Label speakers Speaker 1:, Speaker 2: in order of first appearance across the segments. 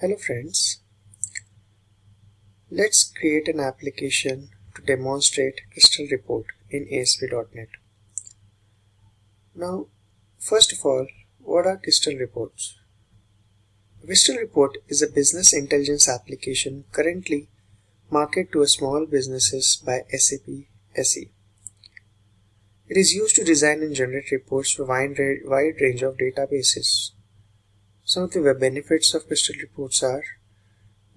Speaker 1: Hello friends, let's create an application to demonstrate Crystal Report in ASP.NET. Now, first of all, what are Crystal Reports? Crystal Report is a business intelligence application currently marketed to small businesses by SAP SE. It is used to design and generate reports for a wide range of databases. Some of the web benefits of Crystal Reports are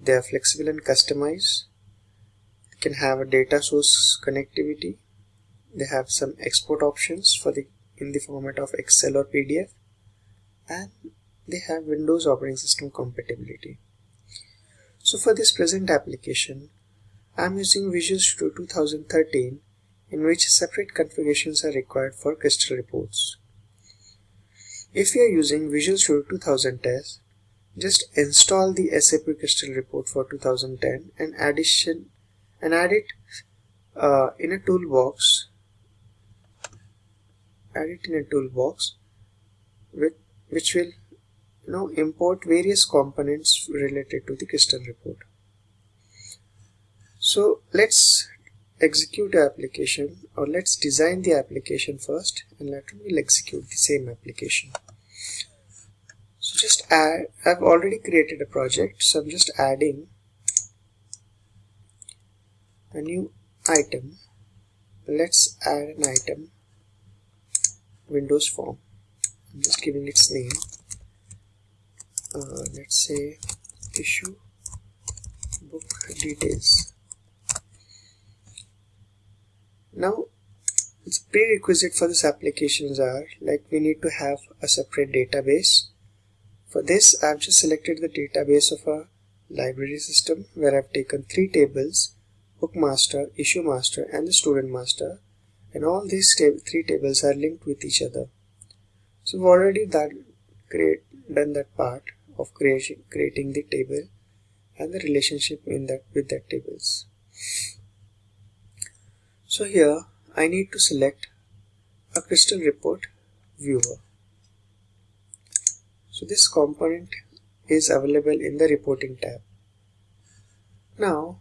Speaker 1: they are flexible and customized, they can have a data source connectivity, they have some export options for the in the format of Excel or PDF, and they have Windows operating system compatibility. So for this present application, I am using Visual Studio 2013 in which separate configurations are required for Crystal reports. If you are using Visual Studio 2010, just install the SAP Crystal report for 2010 and addition and add it uh, in a toolbox. Add it in a toolbox with which will you know import various components related to the Crystal report. So let's execute the application or let's design the application first and later we'll execute the same application. So just add I've already created a project so I'm just adding a new item. Let's add an item Windows form. I'm just giving its name. Uh, let's say issue book details now its prerequisite for this applications are like we need to have a separate database. For this I've just selected the database of a library system where I've taken three tables book master issue master and the student master. And all these three tables are linked with each other. So we've already done, create, done that part of creation, creating the table and the relationship in that with that tables so here I need to select a crystal report viewer. So this component is available in the reporting tab. Now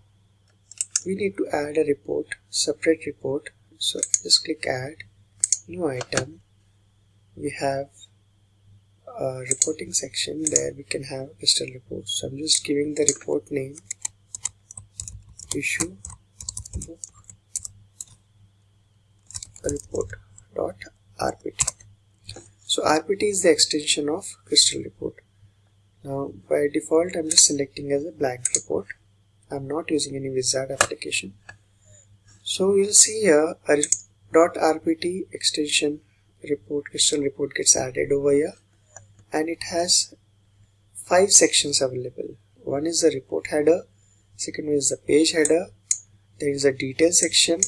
Speaker 1: we need to add a report, separate report. So just click add, new item. We have a reporting section there we can have crystal reports. So I'm just giving the report name issue book report.rpt. So RPT is the extension of Crystal report. Now by default I'm just selecting as a blank report. I'm not using any wizard application. So you'll see here a .rpt extension report Crystal report gets added over here and it has five sections available. One is the report header, second is the page header, there is a detail section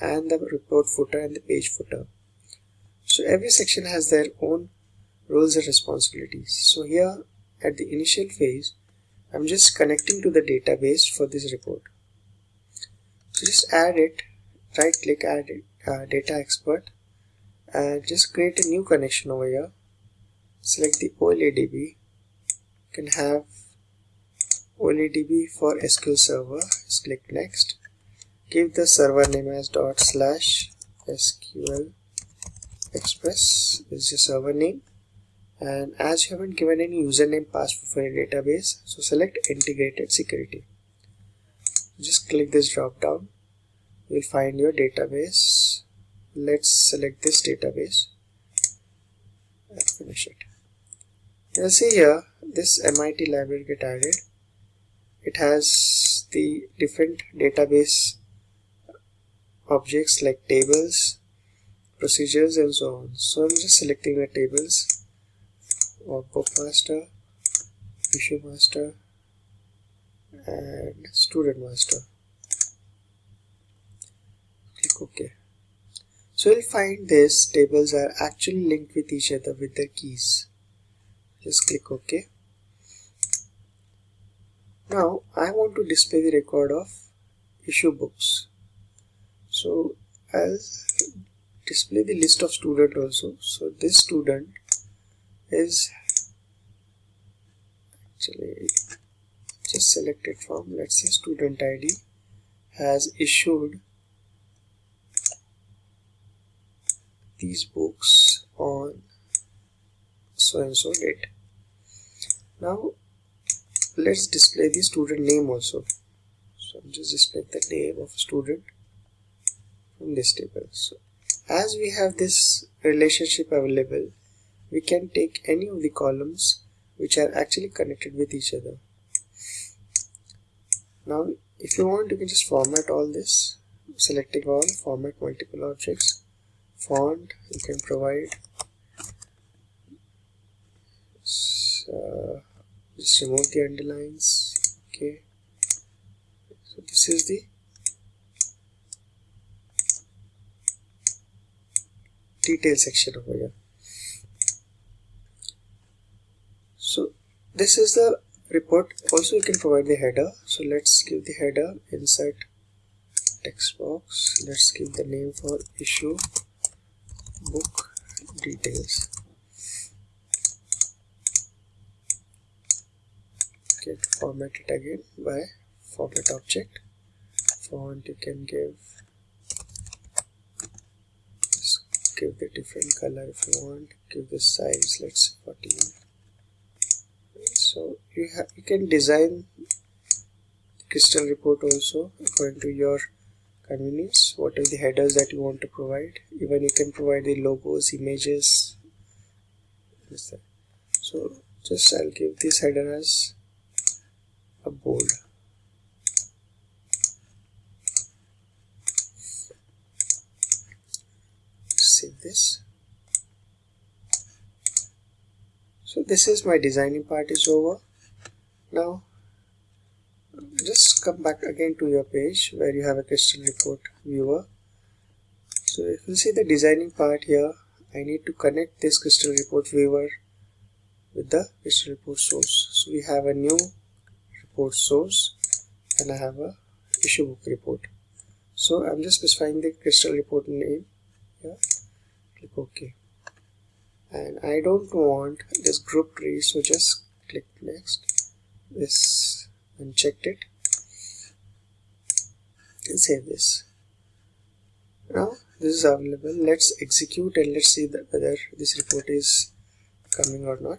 Speaker 1: and the report footer and the page footer. So every section has their own roles and responsibilities. So here at the initial phase, I'm just connecting to the database for this report. So just add it, right click add it, uh, data expert and just create a new connection over here. Select the OLE DB. You can have OLE DB for SQL Server. Just click next give the server name as dot slash sql express is your server name. And as you haven't given any username password for your database so select integrated security. Just click this drop down. You'll find your database. Let's select this database and finish it. You'll see here this MIT library get added. It has the different database objects like tables, procedures and so on. So I'm just selecting the tables of book master, issue master and student master. Click OK. So you'll find these tables are actually linked with each other with their keys. Just click OK. Now I want to display the record of issue books so I'll display the list of student also so this student is actually just select it from let's say student id has issued these books on so and so date. Now let's display the student name also. So I'm just display the name of a student from this table so as we have this relationship available we can take any of the columns which are actually connected with each other. Now if you want you can just format all this. Selecting all format multiple objects. Font you can provide. Uh, just remove the underlines. Okay. So this is the detail section over here. So this is the report. Also you can provide the header. So let's give the header insert text box. Let's give the name for issue book details. Okay format it again by format object. Font you can give just give the different color if you want. Give the size let's say 14 so you have you can design crystal report also according to your convenience. What are the headers that you want to provide. Even you can provide the logos images. So just I'll give this header as a bold save this. So this is my designing part is over. Now just come back again to your page where you have a crystal report viewer. So if you see the designing part here I need to connect this crystal report viewer with the crystal report source. So we have a new report source and I have a issue book report. So I'm just specifying the crystal report name here click OK. And I don't want this group tree so just click next. This unchecked it. And save this. Now this is available. Let's execute and let's see whether this report is coming or not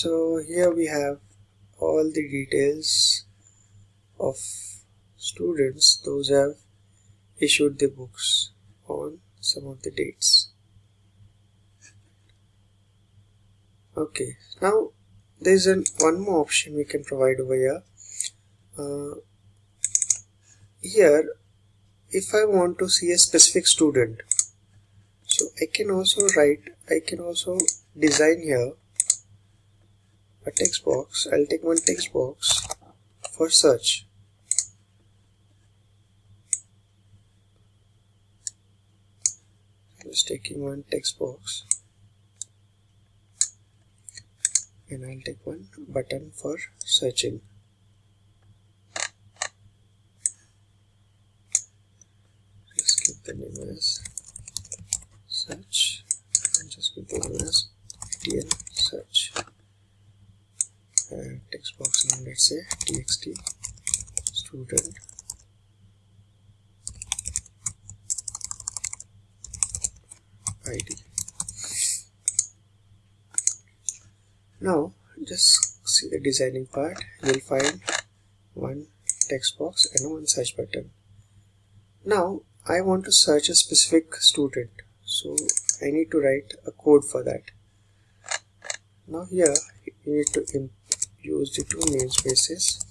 Speaker 1: so here we have all the details of students. Those have issued the books on some of the dates. Okay now there's an one more option we can provide over here. Uh, here if I want to see a specific student so I can also write I can also design here a text box. I'll take one text box for search. Just taking one text box. And I'll take one button for searching. Just keep the name as search. And just keep the name as TN search text box name let's say txt student. Id now just see the designing part. You'll find one text box and one search button. Now I want to search a specific student so I need to write a code for that. Now here you need to use the two namespaces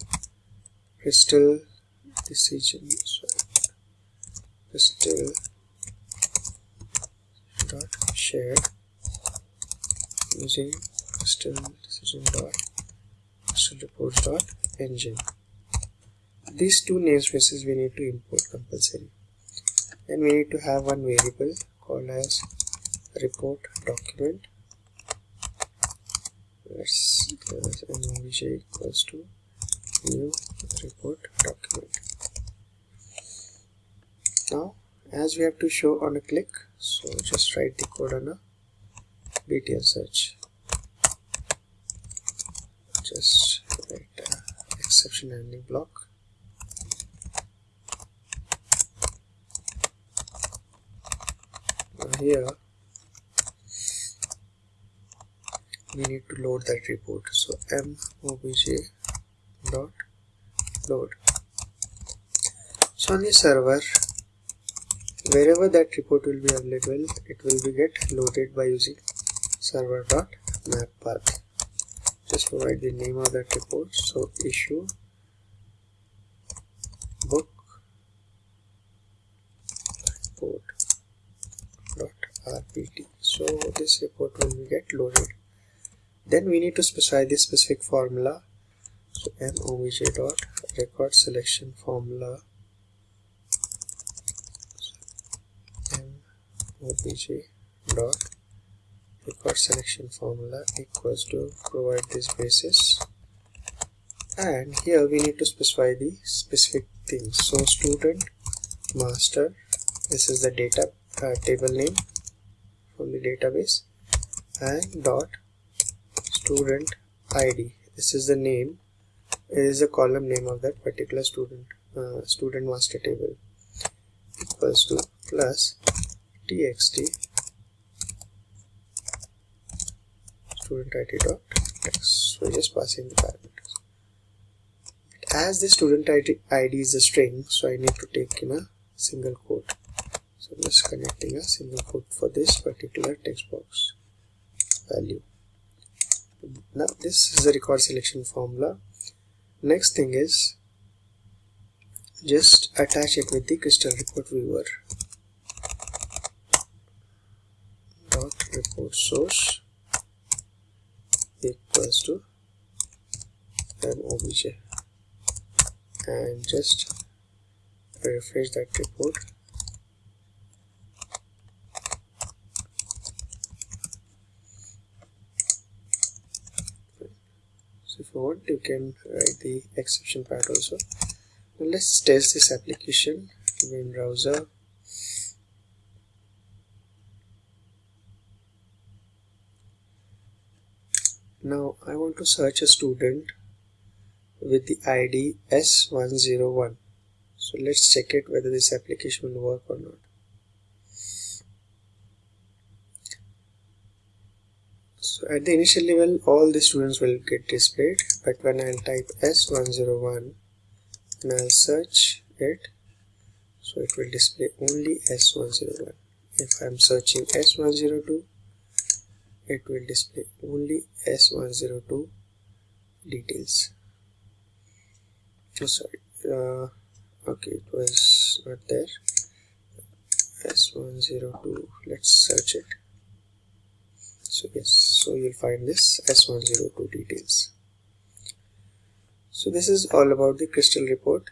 Speaker 1: crystal decision crystal dot share. Using crystal decision dot. Crystal reports dot engine. These two namespaces we need to import compulsory. Then we need to have one variable called as report document let's obj equals to new report document now as we have to show on a click so just write the code on a btl search. Just write exception handling block. Now here we need to load that report. So m obj dot load. So on the server wherever that report will be available it will be get loaded by using server dot map path. Just provide the name of that report. So issue book report dot rpt so this report will be get loaded then we need to specify this specific formula. So m obj dot record selection formula. Obj dot record selection formula equals to provide this basis. And here we need to specify the specific things. So student master this is the data uh, table name from the database and dot student id this is the name. It is the column name of that particular student uh, student master table. Equals to plus txt student id dot text so just passing the parameters. As the student ID, id is a string so i need to take in a single quote. So i'm just connecting a single quote for this particular text box value now this is the record selection formula. Next thing is just attach it with the crystal report viewer. Dot report source equals to obj. And just refresh that report you you can write the exception part also now let's test this application in browser Now I want to search a student with the ID S101. So let's check it whether this application will work or not. So at the initial level all the students will get displayed but when I'll type S101 and I'll search it so it will display only S101. If I'm searching S102 it will display only S102 details. Oh sorry uh, okay it was not there. S102 let's search it. So yes so you'll find this S102 details. So this is all about the crystal report